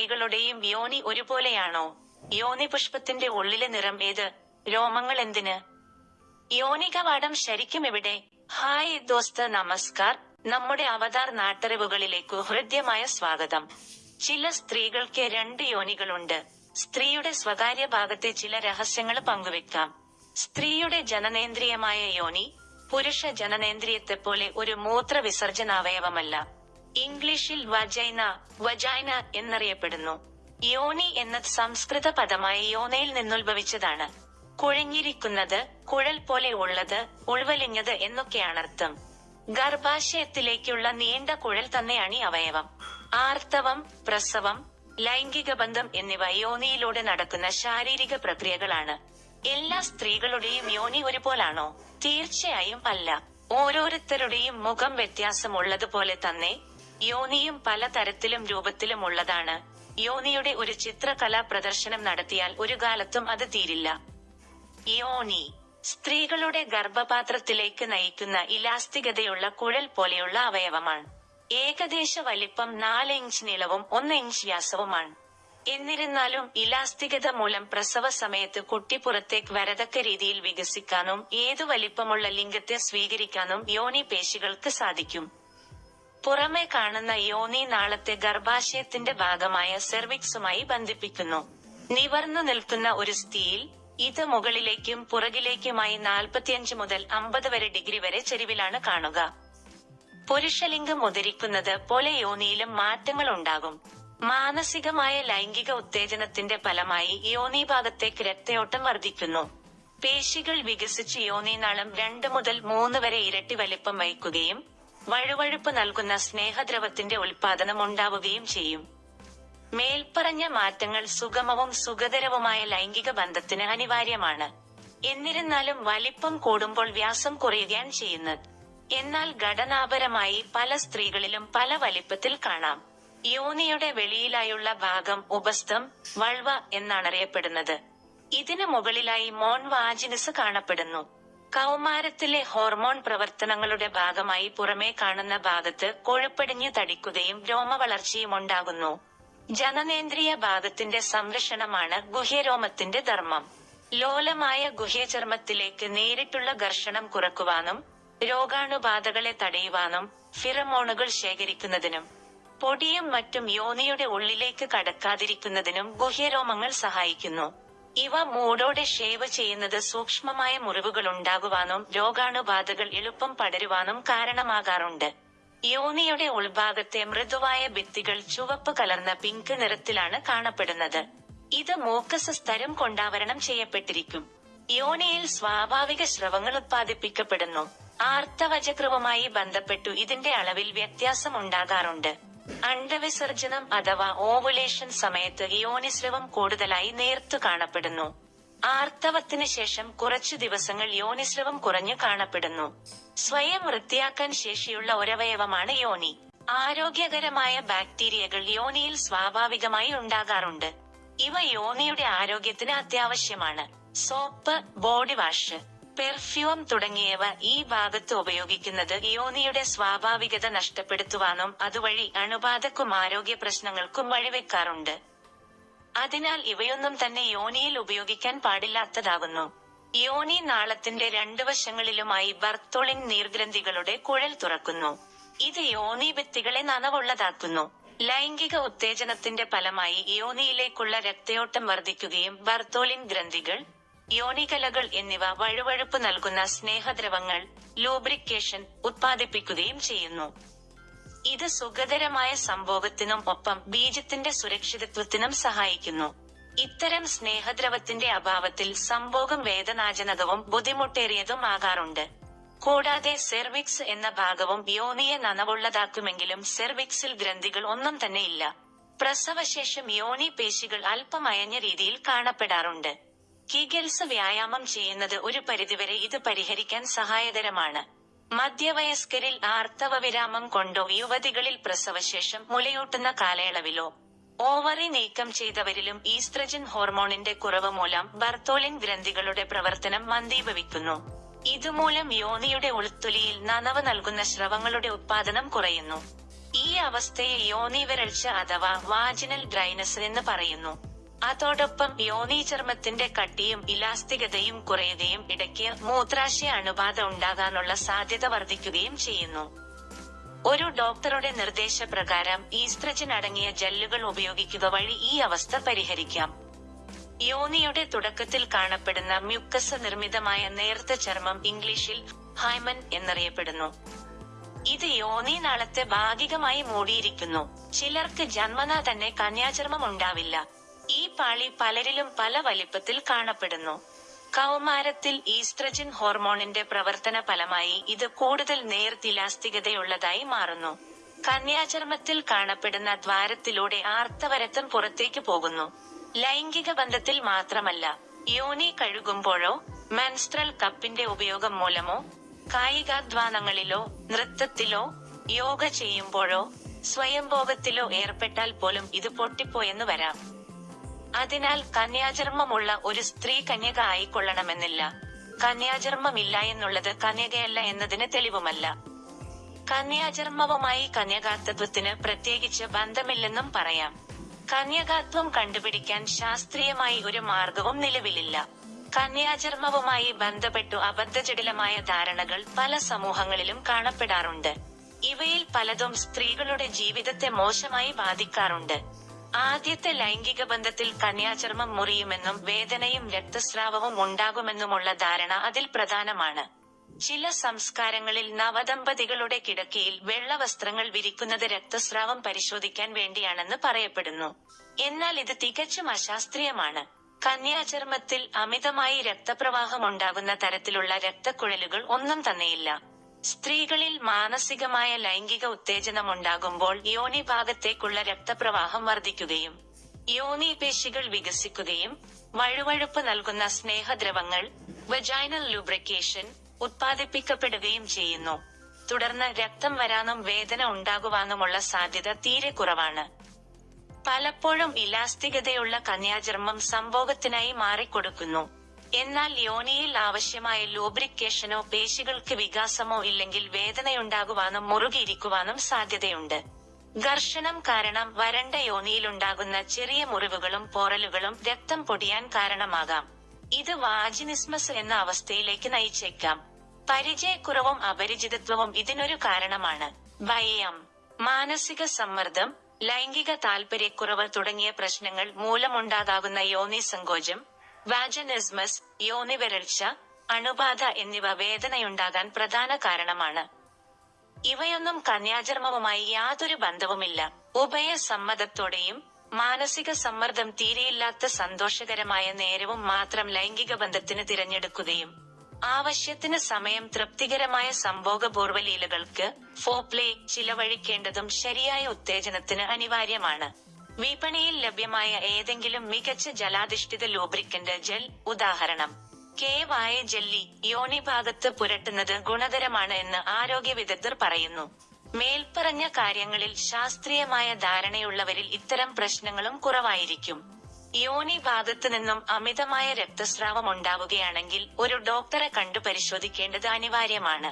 സ്ത്രീകളുടെയും യോനി ഒരുപോലെയാണോ? യോനി പുഷ്പത്തിന്റെ ഉള്ളിലെ നിറം ഏത്? രോമങ്ങൾ എന്തിന്? യോനികവാടം ശരിക്കും എവിടെ? ഹായ് ദോസ്ത് നമസ്കാർ. നമ്മുടെ അവതാർ നാട്ടറിവുകളിലേക്കു ഹൃദ്യമായ സ്വാഗതം. ചില സ്ത്രീകൾക്ക് രണ്ട് യോനികളുണ്ട്. സ്ത്രീയുടെ സ്വകാര്യ ഭാഗത്തെ ചില രഹസ്യങ്ങൾ പങ്കുവെക്കാം. സ്ത്രീയുടെ ജനനേന്ദ്രിയമായ യോനി പുരുഷ ജനനേന്ദ്രിയത്തെ പോലെ ഒരു മൂത്ര വിസർജനാവയവമല്ല ഇംഗ്ലീഷിൽ വജൈന വജൈന എന്നറിയപ്പെടുന്നു. യോനി എന്ന സംസ്കൃത പദമായി യോനയിൽ നിന്നുത്ഭവിച്ചതാണ്. കുഴഞ്ഞിരിക്കുന്നത് കുഴൽ പോലെ ഉള്ളത് ഉൾവലിഞ്ഞത് എന്നൊക്കെയാണർത്ഥം. ഗർഭാശയത്തിലേക്കുള്ള നീണ്ട കുഴൽ തന്നെയാണ് ഈ അവയവം. ആർത്തവം പ്രസവം ലൈംഗിക ബന്ധം എന്നിവ യോനിയിലൂടെ നടക്കുന്ന ശാരീരിക പ്രക്രിയകളാണ്. എല്ലാ സ്ത്രീകളുടെയും യോനി ഒരുപോലാണോ? തീർച്ചയായും അല്ല. ഓരോരുത്തരുടെയും മുഖം വ്യത്യാസമുള്ളതുപോലെ തന്നെ യോനിയും പലതരത്തിലും രൂപത്തിലും ഉള്ളതാണ്. യോനിയുടെ ഒരു ചിത്രകലാ പ്രദർശനം നടത്തിയാൽ ഒരു കാലത്തും അത് തീരില്ല. യോനി സ്ത്രീകളുടെ ഗർഭപാത്രത്തിലേക്ക് നയിക്കുന്ന ഇലാസ്തികതയുള്ള കുഴൽ പോലെയുള്ള അവയവമാണ്. ഏകദേശ വലിപ്പം നാല് ഇഞ്ച് നീളവും ഒന്ന് ഇഞ്ച് വ്യാസവുമാണ്. എന്നിരുന്നാലും ഇലാസ്തികത മൂലം പ്രസവ സമയത്ത് കുട്ടി പുറത്തേക്ക് വരതക്ക രീതിയിൽ വികസിക്കാനും ഏതു വലിപ്പമുള്ള ലിംഗത്തെ സ്വീകരിക്കാനും യോനി പേശികൾക്ക് സാധിക്കും. പുറമെ കാണുന്ന യോനി നാളത്തെ ഗർഭാശയത്തിന്റെ ഭാഗമായ സെർവിക്സുമായി ബന്ധിപ്പിക്കുന്നു. നിവർന്നു നിൽക്കുന്ന ഒരു സ്ഥിതിയിൽ ഇത് മുകളിലേക്കും പുറകിലേക്കുമായി നാൽപ്പത്തിയഞ്ച് മുതൽ അമ്പത് വരെ ഡിഗ്രി വരെ ചെരിവിലാണ് കാണുക. പുരുഷലിംഗം ഉദരിക്കുന്നത് പോലെ യോനിയിലും മാറ്റങ്ങൾ ഉണ്ടാകും. മാനസികമായ ലൈംഗിക ഉത്തേജനത്തിന്റെ ഫലമായി യോനി ഭാഗത്തേക്ക് രക്തയോട്ടം വർദ്ധിക്കുന്നു. പേശികൾ വികസിച്ച് യോനിനാളം രണ്ട് മുതൽ മൂന്ന് വരെ ഇരട്ടി വലിപ്പം വഹിക്കുകയും വഴുവഴുപ്പ് നൽകുന്ന സ്നേഹദ്രവത്തിന്റെ ഉൽപാദനം ഉണ്ടാവുകയും ചെയ്യും. മേൽപ്പറഞ്ഞ മാറ്റങ്ങൾ സുഗമവും സുഖതരവുമായ ലൈംഗിക ബന്ധത്തിന് അനിവാര്യമാണ്. എന്നിരുന്നാലും വലിപ്പം കൂടുമ്പോൾ വ്യാസം കുറയുകയാണ് ചെയ്യുന്നത്. എന്നാൽ ഘടനാപരമായി പല സ്ത്രീകളിലും പല വലിപ്പത്തിൽ കാണാം. യോനിയുടെ വെളിയിലായുള്ള ഭാഗം ഉപസ്ഥം വൾവ എന്നാണറിയപ്പെടുന്നത്. ഇതിനു മുകളിലായി മോൺ വാജിനസ് കാണപ്പെടുന്നു. കൗമാരത്തിലെ ഹോർമോൺ പ്രവർത്തനങ്ങളുടെ ഭാഗമായി പുറമേ കാണുന്ന ഭാഗത്ത് കൊഴുപ്പടിഞ്ഞു തടിക്കുകയും രോമവളർച്ചയും ഉണ്ടാകുന്നു. ജനനേന്ദ്രിയ ഭാഗത്തിന്റെ സംരക്ഷണമാണ് ഗുഹ്യരോമത്തിന്റെ ധർമ്മം. ലോലമായ ഗുഹ്യചർമ്മത്തിലേക്ക് നേരിട്ടുള്ള ഘർഷണം കുറക്കുവാനും രോഗാണുബാധകളെ തടയുവാനും ഫിറമോണുകൾ ശേഖരിക്കുന്നതിനും പൊടിയും മറ്റും യോനിയുടെ ഉള്ളിലേക്ക് കടക്കാതിരിക്കുന്നതിനും ഗുഹ്യരോമങ്ങൾ സഹായിക്കുന്നു. ഇവ മൂടോടെ ഷേവ് ചെയ്യുന്നത് സൂക്ഷ്മമായ മുറിവുകൾ ഉണ്ടാകുവാനും രോഗാണുബാധകൾ എളുപ്പം പടരുവാനും കാരണമാകാറുണ്ട്. യോനിയുടെ ഉൾഭാഗത്തെ മൃദുവായ ഭിത്തികൾ ചുവപ്പ് കലർന്ന പിങ്ക് നിറത്തിലാണ് കാണപ്പെടുന്നത്. ഇത് മോക്കസ് സ്തരം കൊണ്ടാവരണം ചെയ്യപ്പെട്ടിരിക്കും. യോനിയിൽ സ്വാഭാവിക സ്രവങ്ങൾ ഉത്പാദിപ്പിക്കപ്പെടുന്നു. ആർത്തവചക്രവുമായി ബന്ധപ്പെട്ടു ഇതിന്റെ അളവിൽ വ്യത്യാസം ഉണ്ടാകാറുണ്ട് അണ്ടവിസർജനം അഥവാ ഓവുലേഷൻ സമയത്ത് യോനിസ്രവം കൂടുതലായി നേർത്തു കാണപ്പെടുന്നു. ആർത്തവത്തിന് ശേഷം കുറച്ചു ദിവസങ്ങൾ യോനിസ്രവം കുറഞ്ഞു കാണപ്പെടുന്നു. സ്വയം വൃത്തിയാക്കാൻ ശേഷിയുള്ള ഒരവയവമാണ് യോനി. ആരോഗ്യകരമായ ബാക്ടീരിയകൾ യോനിയിൽ സ്വാഭാവികമായി ഉണ്ടാകാറുണ്ട്. ഇവ യോനിയുടെ ആരോഗ്യത്തിന് അത്യാവശ്യമാണ്. Soap body wash. പെർഫ്യൂം തുടങ്ങിയവ ഈ ഭാഗത്ത് ഉപയോഗിക്കുന്നത് യോനിയുടെ സ്വാഭാവികത നഷ്ടപ്പെടുത്തുവാനും അതുവഴി അണുബാധക്കും ആരോഗ്യ പ്രശ്നങ്ങൾക്കും വഴിവെക്കാറുണ്ട്. അതിനാൽ ഇവയൊന്നും തന്നെ യോനിയിൽ ഉപയോഗിക്കാൻ പാടില്ലാത്തതാകുന്നു. യോനി നാളത്തിന്റെ രണ്ടു വശങ്ങളിലുമായി ബർത്തോളിൻ നീർഗ്രന്ഥികളുടെ കുഴൽ തുറക്കുന്നു. ഇത് യോനി ഭിത്തികളെ നനവുള്ളതാക്കുന്നു. ലൈംഗിക ഉത്തേജനത്തിന്റെ ഫലമായി യോനിയിലേക്കുള്ള രക്തയോട്ടം വർദ്ധിക്കുകയും ബർത്തോളിൻ ഗ്രന്ഥികൾ യോനികലകൾ എന്നിവ വഴുവഴുപ്പ് നൽകുന്ന സ്നേഹദ്രവങ്ങൾ ലൂബ്രിക്കേഷൻ ഉത്പാദിപ്പിക്കുകയും ചെയ്യുന്നു. ഇത് സുഖകരമായ സംഭോഗത്തിനും ഒപ്പം ബീജത്തിന്റെ സുരക്ഷിതത്വത്തിനും സഹായിക്കുന്നു. ഇത്തരം സ്നേഹദ്രവത്തിന്റെ അഭാവത്തിൽ സംഭോഗം വേദനാജനകവും ബുദ്ധിമുട്ടേറിയതും ആകാറുണ്ട്. കൂടാതെ സെർവിക്സ് എന്ന ഭാഗവും യോനിയെ നനവുള്ളതാക്കുമെങ്കിലും സെർവിക്സിൽ ഗ്രന്ഥികൾ ഒന്നും തന്നെ ഇല്ല പ്രസവശേഷം യോനി പേശികൾ അല്പമയഞ്ഞ രീതിയിൽ കാണപ്പെടാറുണ്ട്. കിഗൽസ് വ്യായാമം ചെയ്യുന്നത് ഒരു പരിധിവരെ ഇത് പരിഹരിക്കാൻ സഹായകരമാണ്. മധ്യവയസ്കരിൽ ആർത്തവ വിരാമം കൊണ്ടോ യുവതികളിൽ പ്രസവശേഷം മുലയൂട്ടുന്ന കാലയളവിലോ ഓവറി നീക്കം ചെയ്തവരിലും ഈസ്ട്രജൻ ഹോർമോണിന്റെ കുറവ് മൂലം ബർത്തോലിൻ ഗ്രന്ഥികളുടെ പ്രവർത്തനം മന്ദീഭവിക്കുന്നു. ഇതുമൂലം യോനിയുടെ ഉൾത്തൊലിയിൽ നനവ് നൽകുന്ന സ്രവങ്ങളുടെ ഉത്പാദനം കുറയുന്നു. ഈ അവസ്ഥയെ യോനി വരൾച്ച അഥവാ വാജിനൽ ഡ്രൈനസ് എന്ന് പറയുന്നു. അതോടൊപ്പം യോനീചർമ്മത്തിന്റെ കട്ടിയും ഇലാസ്തികതയും കുറയുകയും ഇടയ്ക്ക് മൂത്രാശയ അണുബാധ ഉണ്ടാകാനുള്ള സാധ്യത വർദ്ധിക്കുകയും ചെയ്യുന്നു. ഒരു ഡോക്ടറുടെ നിർദ്ദേശപ്രകാരം ഈസ്ട്രജൻ അടങ്ങിയ ജെല്ലുകൾ ഉപയോഗിക്കുക വഴി ഈ അവസ്ഥ പരിഹരിക്കാം. യോനിയുടെ തുടക്കത്തിൽ കാണപ്പെടുന്ന മ്യൂക്കസ് നിർമ്മിതമായ നേർത്ത ചർമ്മം ഇംഗ്ലീഷിൽ ഹൈമൻ എന്നറിയപ്പെടുന്നു. ഇത് യോനി നാളത്തെ ഭാഗികമായി മൂടിയിരിക്കുന്നു. ചിലർക്ക് ജന്മനാ തന്നെ കന്യാചർമ്മം ഉണ്ടാവില്ല. ഈ പാളി പലരിലും പല വലിപ്പത്തിൽ കാണപ്പെടുന്നു. കൗമാരത്തിൽ ഈസ്ട്രജൻ ഹോർമോണിന്റെ പ്രവർത്തന ഫലമായി ഇത് കൂടുതൽ നേർത്തിലാസ്തികതയുള്ളതായി മാറുന്നു. കന്യാചർമ്മത്തിൽ കാണപ്പെടുന്ന ദ്വാരത്തിലൂടെ ആർത്തവരത്തം പുറത്തേക്ക് പോകുന്നു. ലൈംഗിക ബന്ധത്തിൽ മാത്രമല്ല യോനി കഴുകുമ്പോഴോ മെൻസ്ട്രൽ കപ്പിന്റെ ഉപയോഗം മൂലമോ കായികാധ്വാനങ്ങളിലോ നൃത്തത്തിലോ യോഗ ചെയ്യുമ്പോഴോ സ്വയംഭോഗത്തിലോ ഏർപ്പെട്ടാൽ പോലും ഇത് പൊട്ടിപ്പോയെന്ന് വരാം. അതിനാൽ കന്യാചർമ്മമുള്ള ഒരു സ്ത്രീ കന്യക ആയിക്കൊള്ളണമെന്നില്ല. കന്യാചർമ്മമില്ല എന്നുള്ളത് കന്യകയല്ല എന്നതിന് തെളിവുമല്ല. കന്യാചർമ്മവുമായി കന്യകാത്വത്തിന് പ്രത്യേകിച്ച് ബന്ധമില്ലെന്നും പറയാം. കന്യകാത്വം കണ്ടുപിടിക്കാൻ ശാസ്ത്രീയമായി ഒരു മാർഗവും നിലവിലില്ല. കന്യാചർമ്മവുമായി ബന്ധപ്പെട്ടു അബദ്ധജടിലമായ ധാരണകൾ പല സമൂഹങ്ങളിലും കാണപ്പെടാറുണ്ട്. ഇവയിൽ പലതും സ്ത്രീകളുടെ ജീവിതത്തെ മോശമായി ബാധിക്കാറുണ്ട്. ആദ്യത്തെ ലൈംഗിക ബന്ധത്തിൽ കന്യാചർമ്മം മുറിയുമെന്നും വേദനയും രക്തസ്രാവവും ഉണ്ടാകുമെന്നുമുള്ള ധാരണ അതിൽ പ്രധാനമാണ്. ചില സംസ്കാരങ്ങളിൽ നവദമ്പതികളുടെ കിടക്കയിൽ വെള്ള വസ്ത്രങ്ങൾ വിരിക്കുന്നത് രക്തസ്രാവം പരിശോധിക്കാൻ വേണ്ടിയാണെന്ന് പറയപ്പെടുന്നു. എന്നാൽ ഇത് തികച്ചും അശാസ്ത്രീയമാണ്. കന്യാചർമ്മത്തിൽ അമിതമായി രക്തപ്രവാഹം ഉണ്ടാകുന്ന തരത്തിലുള്ള രക്തക്കുഴലുകൾ ഒന്നും തന്നെയില്ല. സ്ത്രീകളിൽ മാനസികമായ ലൈംഗിക ഉത്തേജനം ഉണ്ടാകുമ്പോൾ യോനി ഭാഗത്തേക്കുള്ള രക്തപ്രവാഹം വർദ്ധിക്കുകയും യോനി പേശികൾ വികസിക്കുകയും വഴുവഴുപ്പ് നൽകുന്ന സ്നേഹദ്രവങ്ങൾ വെജൈനൽ ലൂബ്രിക്കേഷൻ ഉത്പാദിപ്പിക്കപ്പെടുകയും ചെയ്യുന്നു. തുടർന്ന് രക്തം വരാനും വേദന ഉണ്ടാകുവാനുമുള്ള സാധ്യത തീരെ കുറവാണ്. പലപ്പോഴും ഇലാസ്തികതയുള്ള കന്യാചർമ്മം സംഭോഗത്തിനായി മാറിക്കൊടുക്കുന്നു. എന്നാൽ യോനിയിൽ ആവശ്യമായ ലൂബ്രിക്കേഷനോ പേശികൾക്ക് വികാസമോ ഇല്ലെങ്കിൽ വേദനയുണ്ടാകുവാനും മുറുകിയിരിക്കുവാനും സാധ്യതയുണ്ട്. ഘർഷണം കാരണം വരണ്ട യോനിയിലുണ്ടാകുന്ന ചെറിയ മുറിവുകളും പോറലുകളും രക്തം പൊടിയാൻ കാരണമാകാം. ഇത് വാജിനിസ്മസ് എന്ന അവസ്ഥയിലേക്ക് നയിച്ചേക്കാം. പരിചയക്കുറവും അപരിചിതത്വവും ഇതിനൊരു കാരണമാണ്. ഭയം മാനസിക സമ്മർദ്ദം ലൈംഗിക താൽപര്യക്കുറവ് തുടങ്ങിയ പ്രശ്നങ്ങൾ മൂലമുണ്ടാകാകുന്ന യോനി സങ്കോചം വാജനിസ്മസ് യോനി വരൾച്ച അണുബാധ എന്നിവ വേദനയുണ്ടാകാൻ പ്രധാന കാരണമാണ്. ഇവയൊന്നും കന്യാചർമ്മവുമായി യാതൊരു ബന്ധവുമില്ല. ഉഭയ സമ്മതത്തോടെയും മാനസിക സമ്മർദ്ദം തീരെയില്ലാത്ത സന്തോഷകരമായ നേരവും മാത്രം ലൈംഗിക ബന്ധത്തിന് തിരഞ്ഞെടുക്കുകയും ആവശ്യത്തിന് സമയം തൃപ്തികരമായ സംഭോഗപൂർവ ലീലകൾക്ക് ഫോപ്ലേ ചിലവഴിക്കേണ്ടതും ശരിയായ ഉത്തേജനത്തിന് അനിവാര്യമാണ്. വിപണിയിൽ ലഭ്യമായ ഏതെങ്കിലും മികച്ച ജലാധിഷ്ഠിത ലൂബ്രിക്കന്റ് ജെൽ ഉദാഹരണം. കേവായ ജെല്ലി യോനി ഭാഗത്ത് പുരട്ടുന്നത് ഗുണകരമാണ് എന്ന് ആരോഗ്യ വിദഗ്ധർ പറയുന്നു. മേൽപ്പറഞ്ഞ കാര്യങ്ങളിൽ ശാസ്ത്രീയമായ ധാരണയുള്ളവരിൽ ഇത്തരം പ്രശ്നങ്ങളും കുറവായിരിക്കും. യോനി ഭാഗത്തു നിന്നും അമിതമായ രക്തസ്രാവം ഉണ്ടാവുകയാണെങ്കിൽ ഒരു ഡോക്ടറെ കണ്ടു പരിശോധിക്കേണ്ടത് അനിവാര്യമാണ്.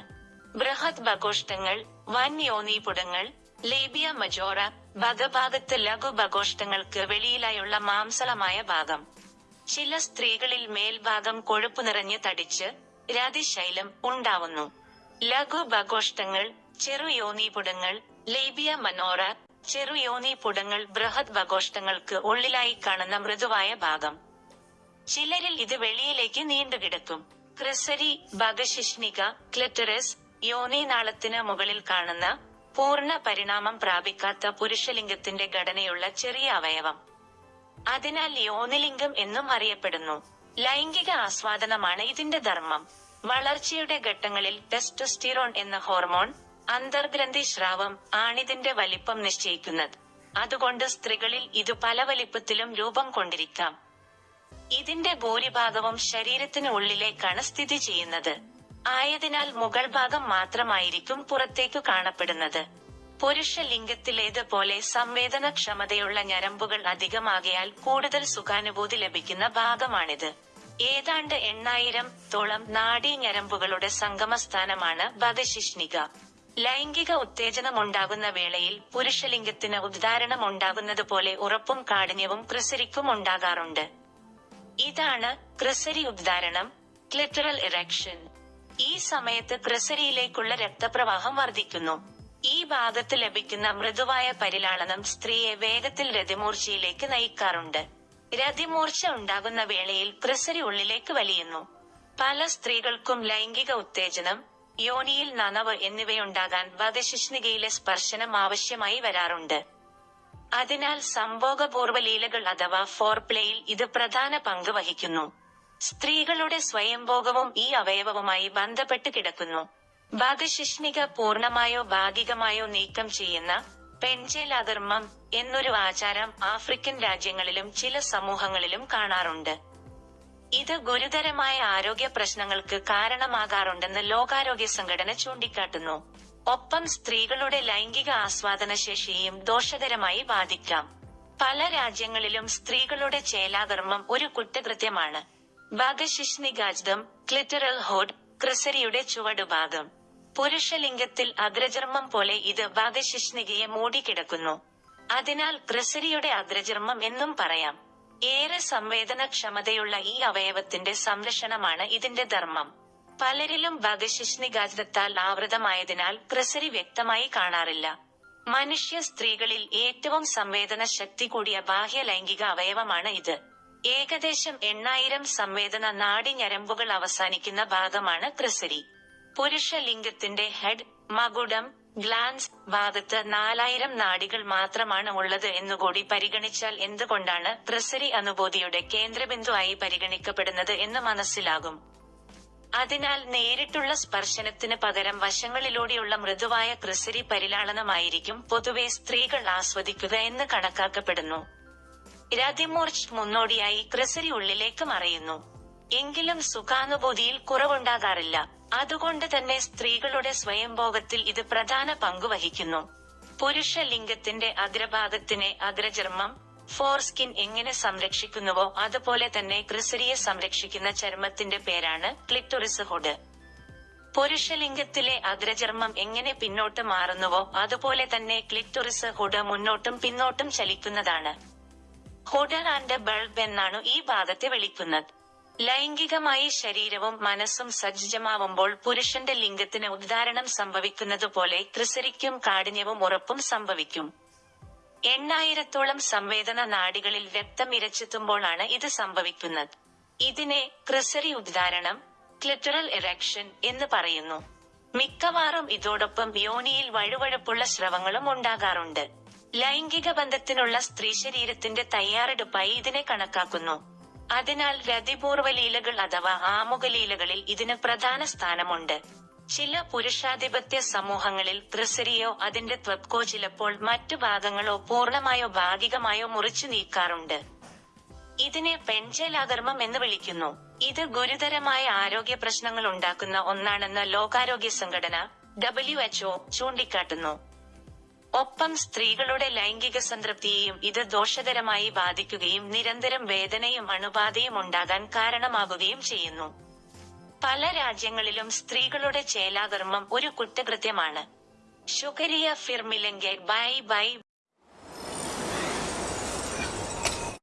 ബൃഹത് ബഘോഷ്ടങ്ങൾ വൻ യോനീപുടങ്ങൾ ലേബിയ മജോറ ഭഗഭാഗത്ത് ലഘുഭഘോഷ്ടങ്ങൾക്ക് വെളിയിലായുള്ള മാംസളമായ ഭാഗം. ചില സ്ത്രീകളിൽ മേൽഭാഗം കൊഴുപ്പ് നിറഞ്ഞ് തടിച്ച് രതിശൈലം ഉണ്ടാവുന്നു. ലഘുഭഘോഷ്ടങ്ങൾ ചെറു യോനീപുടങ്ങൾ ലേബിയ മനോറ ചെറു യോനീപുടങ്ങൾ ബൃഹത് ഭഘോഷ്ടങ്ങൾക്ക് ഉള്ളിലായി കാണുന്ന മൃദുവായ ഭാഗം. ചിലരിൽ ഇത് വെളിയിലേക്ക് നീണ്ടുകിടക്കും. ക്രിസരി ഭഗശിഷ്ണിക ക്ലിറ്ററസ് യോനി നാളത്തിന് മുകളിൽ കാണുന്ന പൂർണ പരിണാമം പ്രാപിക്കാത്ത പുരുഷലിംഗത്തിന്റെ ഘടനയുള്ള ചെറിയ അവയവം. അതിനാൽ യോനിലിംഗം എന്നും അറിയപ്പെടുന്നു. ലൈംഗിക ആസ്വാദനമാണ് ഇതിന്റെ ധർമ്മം. വളർച്ചയുടെ ഘട്ടങ്ങളിൽ ടെസ്റ്റോസ്റ്റിറോൺ എന്ന ഹോർമോൺ അന്തർഗ്രന്ഥി സ്രാവം ആണിതിന്റെ വലിപ്പം നിശ്ചയിക്കുന്നത്. അതുകൊണ്ട് സ്ത്രീകളിൽ ഇത് പല വലിപ്പത്തിലും രൂപം കൊണ്ടിരിക്കാം. ഇതിന്റെ ഭൂരിഭാഗവും ശരീരത്തിന് ഉള്ളിലേക്കാണ് സ്ഥിതി ചെയ്യുന്നത്. ആയതിനാൽ മുകൾ ഭാഗം മാത്രമായിരിക്കും പുറത്തേക്കു കാണപ്പെടുന്നത്. പുരുഷ ലിംഗത്തിലേതുപോലെ സംവേദനക്ഷമതയുള്ള ഞരമ്പുകൾ അധികമാകയാൽ കൂടുതൽ സുഖാനുഭൂതി ലഭിക്കുന്ന ഭാഗമാണിത്. ഏതാണ്ട് എണ്ണായിരം തോളം നാഡീ ഞരമ്പുകളുടെ സംഗമസ്ഥാനമാണ് ബദശിഷ്ണിക ലൈംഗിക ഉത്തേജനമുണ്ടാകുന്ന വേളയിൽ പുരുഷലിംഗത്തിന് ഉദ്ധാരണം ഉണ്ടാകുന്നത് പോലെ ഉറപ്പും കാഠിന്യവും ക്രിസരിക്കും ഉണ്ടാകാറുണ്ട്. ഇതാണ് ക്രിസരി ഉദ്ധാരണം ക്ലിറ്ററൽ ഇറക്ഷൻ. ഈ സമയത്ത് ത്രിസരിയിലേക്കുള്ള രക്തപ്രവാഹം വർദ്ധിക്കുന്നു. ഈ ഭാഗത്ത് ലഭിക്കുന്ന മൃദുവായ പരിലാളനം സ്ത്രീയെ വേഗത്തിൽ രതിമൂർച്ചയിലേക്ക് നയിക്കാറുണ്ട്. രതിമൂർച്ച ഉണ്ടാകുന്ന വേളയിൽ പ്രസരി ഉള്ളിലേക്ക് വലിയുന്നു. പല സ്ത്രീകൾക്കും ലൈംഗിക ഉത്തേജനം യോനിയിൽ നനവ് എന്നിവയുണ്ടാകാൻ വധശിഷ്ണികയിലെ സ്പർശനം ആവശ്യമായി വരാറുണ്ട്. അതിനാൽ സംഭോഗപൂർവ ലീലകൾ അഥവാ ഫോർപ്ലേയിൽ ഇത് പ്രധാന പങ്ക് വഹിക്കുന്നു. സ്ത്രീകളുടെ സ്വയംഭോഗവും ഈ അവയവവുമായി ബന്ധപ്പെട്ട് കിടക്കുന്നു. ഭാഗശിഷ്ണിക പൂർണമായോ ഭാഗികമായോ നീക്കം ചെയ്യുന്ന പെൻചേലാധർമ്മം എന്നൊരു ആചാരം ആഫ്രിക്കൻ രാജ്യങ്ങളിലും ചില സമൂഹങ്ങളിലും കാണാറുണ്ട്. ഇത് ഗുരുതരമായ ആരോഗ്യ പ്രശ്നങ്ങൾക്ക് കാരണമാകാറുണ്ടെന്ന് ലോകാരോഗ്യ സംഘടന ചൂണ്ടിക്കാട്ടുന്നു. ഒപ്പം സ്ത്രീകളുടെ ലൈംഗിക ആസ്വാദന ശേഷിയും ദോഷകരമായി ബാധിക്കാം. പല രാജ്യങ്ങളിലും സ്ത്രീകളുടെ ചേലാധർമ്മം ഒരു കുറ്റകൃത്യമാണ്. ഭാഗശിഷ്ണികാജ്ദം ക്ലിറ്ററൽ ഹോഡ് ക്രിസരിയുടെ ചുവടുഭാഗം. പുരുഷലിംഗത്തിൽ അഗ്രചർമ്മം പോലെ ഇത് ഭാഗശിഷ്ണികയെ മൂടിക്കിടക്കുന്നു. അതിനാൽ ക്രിസരിയുടെ അഗ്രചർമ്മം എന്നും പറയാം. ഏറെ സംവേദനക്ഷമതയുള്ള ഈ അവയവത്തിന്റെ സംരക്ഷണമാണ് ഇതിന്റെ ധർമ്മം. പലരിലും ഭഗശിഷ്ണിഗാജത്താൽ ആവൃതമായതിനാൽ ക്രിസരി വ്യക്തമായി കാണാറില്ല. മനുഷ്യ സ്ത്രീകളിൽ ഏറ്റവും സംവേദന ശക്തി കൂടിയ ബാഹ്യ ലൈംഗിക അവയവമാണ് ഇത്. ഏകദേശം എണ്ണായിരം സംവേദന നാഡി ഞരമ്പുകൾ അവസാനിക്കുന്ന ഭാഗമാണ് ക്രിസരി പുരുഷ ലിംഗത്തിന്റെ ഹെഡ് മകുടം ഗ്ലാൻസ് ഭാഗത്ത് നാലായിരം നാഡികൾ മാത്രമാണ് ഉള്ളത് എന്നുകൂടി പരിഗണിച്ചാൽ എന്തുകൊണ്ടാണ് ക്രിസരി അനുഭൂതിയുടെ കേന്ദ്രബിന്ദുവായി പരിഗണിക്കപ്പെടുന്നത് എന്ന് മനസ്സിലാകും. അതിനാൽ നേരിട്ടുള്ള സ്പർശനത്തിന് പകരം വശങ്ങളിലൂടെയുള്ള മൃദുവായ ക്രിസരി പരിലാളനമായിരിക്കും പൊതുവെ സ്ത്രീകൾ ആസ്വദിക്കുക എന്ന് കണക്കാക്കപ്പെടുന്നു. രതിമൂർച്ച് മുന്നോടിയായി ക്രിസരി ഉള്ളിലേക്ക് മറയുന്നു. എങ്കിലും സുഖാനുഭൂതിയിൽ കുറവുണ്ടാകാറില്ല. അതുകൊണ്ട് തന്നെ സ്ത്രീകളുടെ സ്വയംഭോഗത്തിൽ ഇത് പ്രധാന പങ്ക് വഹിക്കുന്നു പുരുഷ ലിംഗത്തിന്റെ അഗ്രഭാഗത്തിനെ അഗ്രചർമ്മം ഫോർസ്കിൻ എങ്ങനെ സംരക്ഷിക്കുന്നുവോ അതുപോലെ തന്നെ ക്രിസരിയെ സംരക്ഷിക്കുന്ന ചർമ്മത്തിന്റെ പേരാണ് ക്ലിറ്റോറിസ് ഹുഡ്. പുരുഷലിംഗത്തിലെ അഗ്രചർമ്മം എങ്ങനെ പിന്നോട്ട് മാറുന്നുവോ അതുപോലെ തന്നെ ക്ലിറ്റോറിസ് ഹുഡ് മുന്നോട്ടും പിന്നോട്ടും ചലിക്കുന്നതാണ്. ഹുഡ് ആൻഡ് ബൾബ് എന്നാണ് ഈ ഭാഗത്തെ വിളിക്കുന്നത്. ലൈംഗികമായി ശരീരവും മനസ്സും സജ്ജമാവുമ്പോൾ പുരുഷന്റെ ലിംഗത്തിന് ഉദ്ധാരണം സംഭവിക്കുന്നത് പോലെ ത്രിസരിക്കും കാഠിന്യവും ഉറപ്പും സംഭവിക്കും. എണ്ണായിരത്തോളം സംവേദന നാടികളിൽ രക്തം ഇരച്ചെത്തുമ്പോഴാണ് ഇത് സംഭവിക്കുന്നത്. ഇതിനെ ക്രിസരി ഉദ്ധാരണം ക്ലിറ്ററൽ ഇറക്ഷൻ എന്ന് പറയുന്നു. മിക്കവാറും ഇതോടൊപ്പം യോനിയിൽ വഴുവഴുപ്പുള്ള സ്രവങ്ങളും ഉണ്ടാകാറുണ്ട്. ലൈംഗിക ബന്ധത്തിനുള്ള സ്ത്രീ ശരീരത്തിന്റെ തയ്യാറെടുപ്പായി ഇതിനെ കണക്കാക്കുന്നു. അതിനാൽ രതിപൂർവ ലീലകൾ അഥവാ ആമുഖ ലീലകളിൽ ഇതിന് പ്രധാന സ്ഥാനമുണ്ട്. ചില പുരുഷാധിപത്യ സമൂഹങ്ങളിൽ ത്രിസരിയോ അതിന്റെ ത്വക്കോ ചിലപ്പോൾ മറ്റു ഭാഗങ്ങളോ പൂർണമായോ ഭാഗികമായോ മുറിച്ചു നീക്കാറുണ്ട്. ഇതിനെ പെൺചേലാധർമ്മം എന്ന് വിളിക്കുന്നു. ഇത് ഗുരുതരമായ ആരോഗ്യ പ്രശ്നങ്ങൾ ഉണ്ടാക്കുന്ന ഒന്നാണെന്ന് ലോകാരോഗ്യ സംഘടന ഡബ്ല്യു എച്ച്ഒ ചൂണ്ടിക്കാട്ടുന്നു. ഒപ്പം സ്ത്രീകളുടെ ലൈംഗിക സംതൃപ്തിയെയും ഇത് ദോഷകരമായി ബാധിക്കുകയും നിരന്തരം വേദനയും അണുബാധയും ഉണ്ടാകാൻ കാരണമാകുകയും ചെയ്യുന്നു. പല രാജ്യങ്ങളിലും സ്ത്രീകളുടെ ചേലാകർമ്മം ഒരു കുറ്റകൃത്യമാണ്. ശുകരിയ ഫിർമിലെങ്കിൽ ബൈ ബൈ